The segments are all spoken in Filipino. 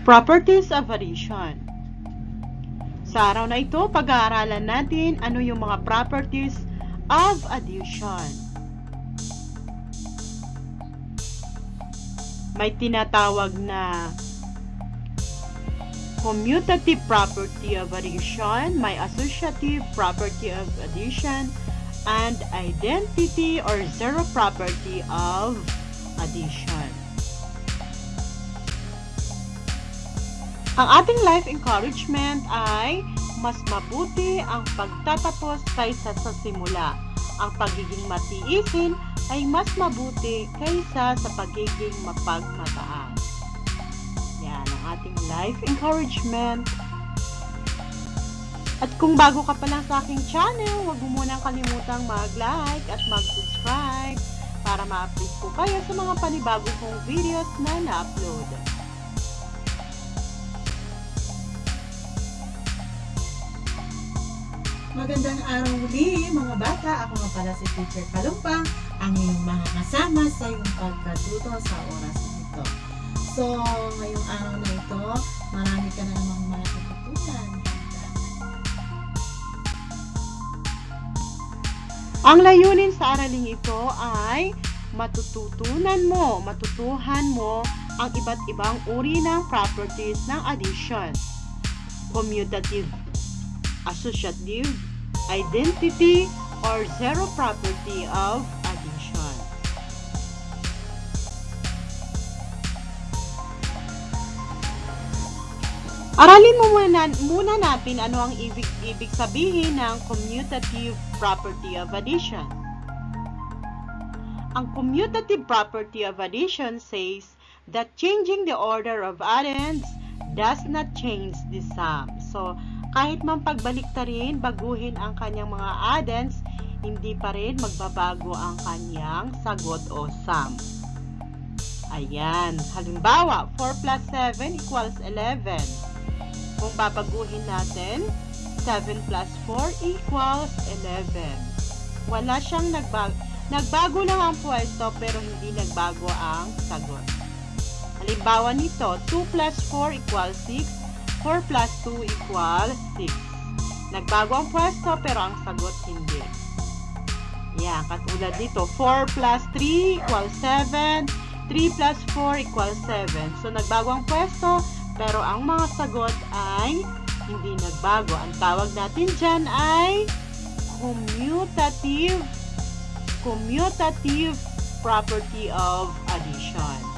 Properties of addition. Sa araw na ito, pag-aaralan natin ano yung mga properties of addition. May tinatawag na commutative property of addition, may associative property of addition, and identity or zero property of addition. Ang ating life encouragement ay mas mabuti ang pagtatapos kaysa sa simula. Ang pagiging matiisin ay mas mabuti kaysa sa pagiging mapagmataas. Yan ang ating life encouragement. At kung bago ka pa lang sa aking channel, huwag mo munang kalimutang mag-like at mag-subscribe para ma-update po kayo sa mga panibago kong videos na na-upload. Magandang araw muli mga bata. Ako nga pala si Teacher Kalumpang, ang iyong mga kasama sa iyong pagkatuto sa oras ito. So, ngayong araw na ito, marami ka na namang matututunan. Ang layunin sa araling ito ay matututunan mo, matutuhan mo ang iba't ibang uri ng properties ng addition. Commutative, associative, identity, or zero property of addition. Aralin mo muna, muna natin ano ang ibig, ibig sabihin ng commutative property of addition. Ang commutative property of addition says that changing the order of addends does not change the sum. So, kahit man pagbaliktarin, baguhin ang kanyang mga addends, hindi pa rin magbabago ang kanyang sagot o sum. Ayan. Halimbawa, 4 plus 7 equals 11. Kung babaguhin natin, 7 plus 4 equals 11. Wala siyang nagbago. Nagbago lang ang pwesto pero hindi nagbago ang sagot. Halimbawa nito, 2 plus 4 equals 6. 4 plus 2 equals 6. Nagbago ang pwesto pero ang sagot hindi. Yan, katulad dito, 4 plus 3 equals 7. 3 plus 4 equals 7. So, nagbago ang pwesto pero ang mga sagot ay hindi nagbago. Ang tawag natin dyan ay commutative commutative property of addition.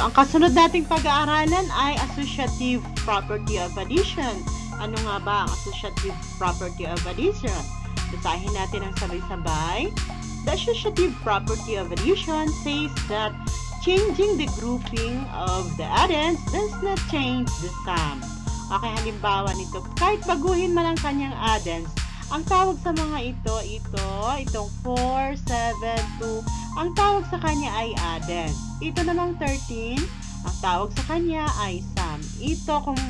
So, ang kasunod nating pag-aaralan ay associative property of addition. Ano nga ba ang associative property of addition? Basahin natin ang sabay-sabay. The associative property of addition says that changing the grouping of the addends does not change the sum. Okay, halimbawa nito, kahit baguhin man ang kanyang addends, ang tawag sa mga ito, ito, itong 4, 7, 2, ang tawag sa kanya ay addends. Ito namang 13, ang tawag sa kanya ay sum. Ito, kung,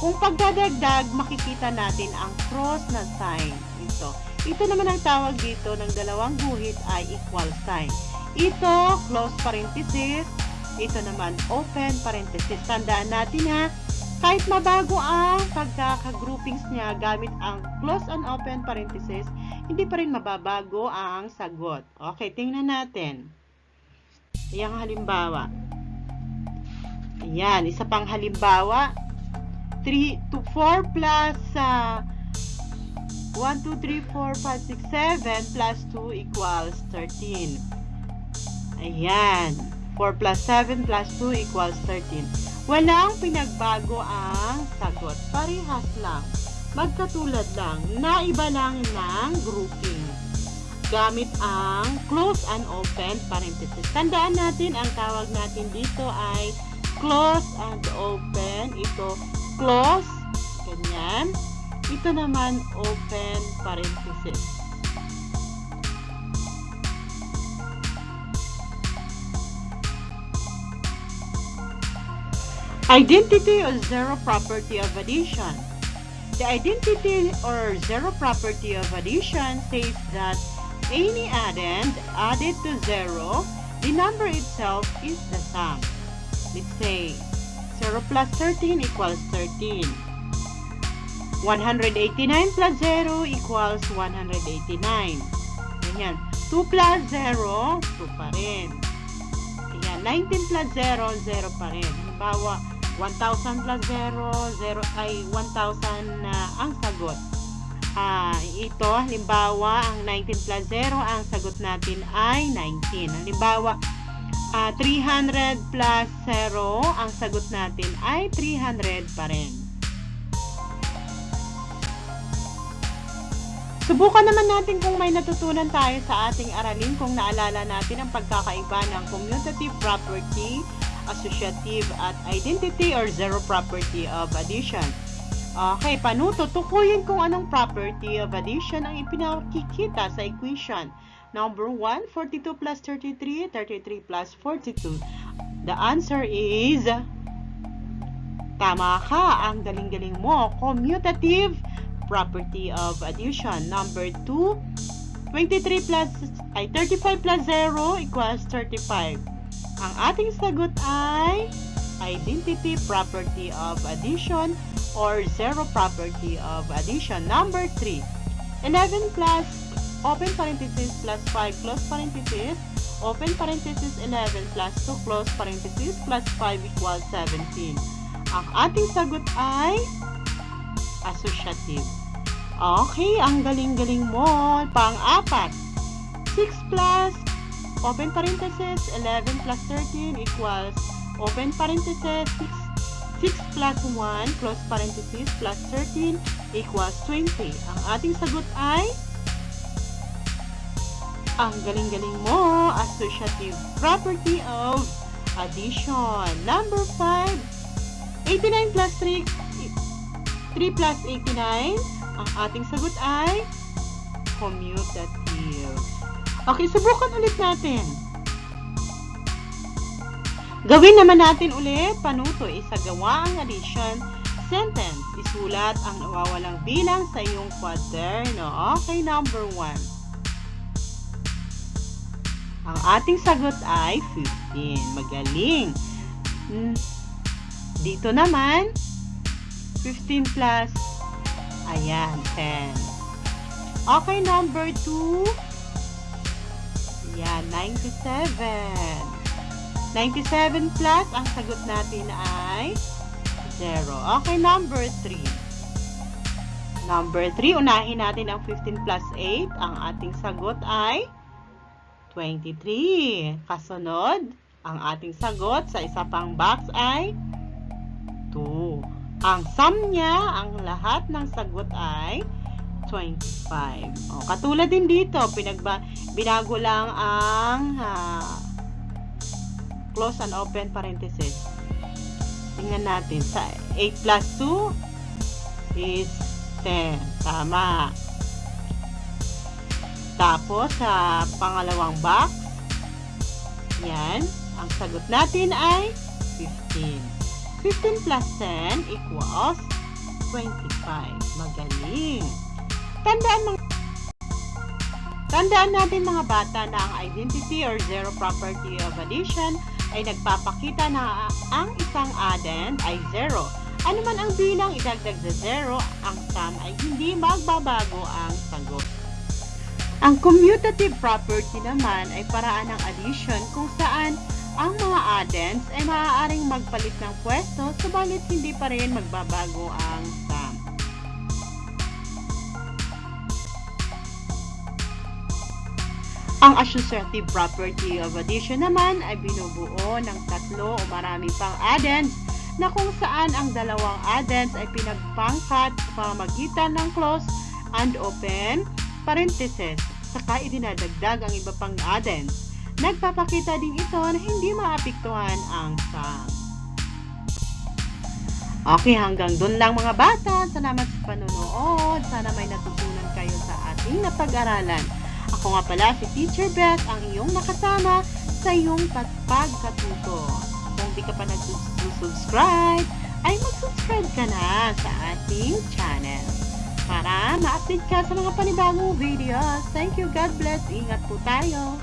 kung pagdadagdag, makikita natin ang cross na sign. Ito. Ito naman ang tawag dito ng dalawang guhit ay equal sign. Ito, close parenthesis. Ito naman, open parenthesis. Tandaan natin ha, kahit mabago ang pagkaka-groupings niya gamit ang close and open parenthesis, hindi pa rin mababago ang sagot. Okay, tingnan natin. Ayan halimbawa. Ayan, isa pang halimbawa. 3 to 4 plus uh, 1, 2, 3, 4, 5, 6, 7 plus 2 equals 13. Ayan. 4 plus 7 plus 2 equals 13. Walang pinagbago ang sagot. Parehas lang. Magkatulad lang. Naiba lang ng grouping. Gamit ang close and open parenthesis. Tandaan natin, ang tawag natin dito ay close and open. Ito, close. Ganyan. Ito naman, open parenthesis. Identity or zero property of addition. The identity or zero property of addition says that any addend added to zero the number itself is the sum. Let's say 0 plus 13 equals 13. 189 plus 0 equals 189. Ganyan. 2 plus 0, 2 pa rin. Ayan. 19 plus 0, 0 pa rin. Halimbawa, 1,000 plus 0, 0 ay 1,000 na ang sagot. Ah, ito, halimbawa, ang 19 plus 0, ang sagot natin ay 19. Halimbawa, ah, 300 plus 0, ang sagot natin ay 300 pa rin. Subukan naman natin kung may natutunan tayo sa ating aralin kung naalala natin ang pagkakaiba ng commutative property, associative at identity or zero property of addition. Okay, paano tutukuyin kung anong property of addition ang ipinakikita sa equation? Number 1, 42 plus 33, 33 plus 42. The answer is Tama ka, ang galing-galing mo. Commutative property of addition. Number 2, 23 plus, ay 35 plus 0 equals 35. Ang ating sagot ay identity property of addition or zero property of addition. Number 3, 11 plus open parenthesis plus 5 close parenthesis open parenthesis 11 plus 2 close parenthesis plus 5 equals 17. Ang ating sagot ay associative. Okay, ang galing-galing mo. Pang-apat, 6 plus open parenthesis 11 plus 13 equals open parenthesis 6, 6 plus 1 close parenthesis plus 13 equals 20. Ang ating sagot ay ang galing-galing mo, associative property of addition. Number 5, 89 plus 3, 3 plus 89. Ang ating sagot ay commutative. Okay, subukan ulit natin. Gawin naman natin ulit, panuto, isagawa ang addition sentence. Isulat ang nawawalang bilang sa iyong kwaderno. Okay, number 1. Ang ating sagot ay 15. Magaling. Hmm. Dito naman, 15 plus, ayan, 10. Okay, number 2. Ayan, 97. 97 plus, ang sagot natin ay 0. Okay, number 3. Number 3, unahin natin ang 15 plus 8. Ang ating sagot ay 23. Kasunod, ang ating sagot sa isa pang box ay 2. Ang sum niya, ang lahat ng sagot ay 25. O, katulad din dito, pinagba, binago lang ang uh, close and open parenthesis. Tingnan natin. Sa 8 plus 2 is 10. Tama. Tapos, sa pangalawang box, yan, ang sagot natin ay 15. 15 plus 10 equals 25. Magaling. Tandaan mga Tandaan natin mga bata na ang identity or zero property of addition ay nagpapakita na ang isang addend ay zero. Ano man ang bilang idagdag sa zero, ang sum ay hindi magbabago ang sagot. Ang commutative property naman ay paraan ng addition kung saan ang mga addends ay maaaring magpalit ng pwesto subalit hindi pa rin magbabago ang Ang associative property of addition naman ay binubuo ng tatlo o marami pang addends na kung saan ang dalawang addends ay pinagpangkat sa pamagitan ng close and open parenthesis, saka idinadagdag ang iba pang addends. Nagpapakita din ito na hindi maapektuhan ang sum. Okay, hanggang dun lang mga bata. Salamat sa panonood. Sana may natutunan kayo sa ating napag-aralan. Ako nga pala si Teacher Beth, ang iyong nakasama sa iyong pagkatuto. Kung di ka pa nag-subscribe, ay mag-subscribe ka na sa ating channel para ma-update ka sa mga panibagong videos. Thank you. God bless. Ingat po tayo.